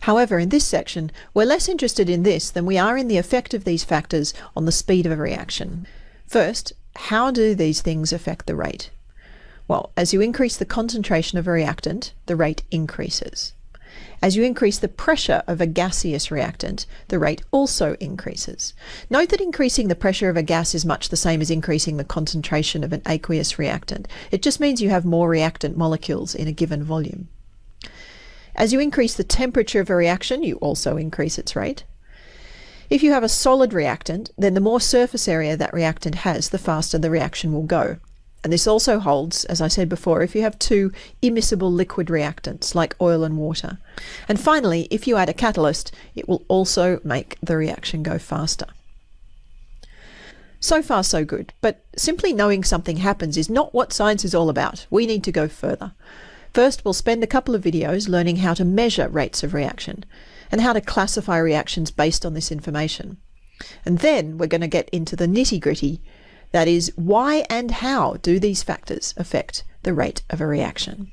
However, in this section, we're less interested in this than we are in the effect of these factors on the speed of a reaction. First, how do these things affect the rate? Well, as you increase the concentration of a reactant, the rate increases. As you increase the pressure of a gaseous reactant, the rate also increases. Note that increasing the pressure of a gas is much the same as increasing the concentration of an aqueous reactant. It just means you have more reactant molecules in a given volume. As you increase the temperature of a reaction, you also increase its rate. If you have a solid reactant, then the more surface area that reactant has, the faster the reaction will go. And this also holds, as I said before, if you have two immiscible liquid reactants like oil and water. And finally, if you add a catalyst, it will also make the reaction go faster. So far, so good. But simply knowing something happens is not what science is all about. We need to go further. First, we'll spend a couple of videos learning how to measure rates of reaction and how to classify reactions based on this information. And then we're going to get into the nitty gritty that is, why and how do these factors affect the rate of a reaction?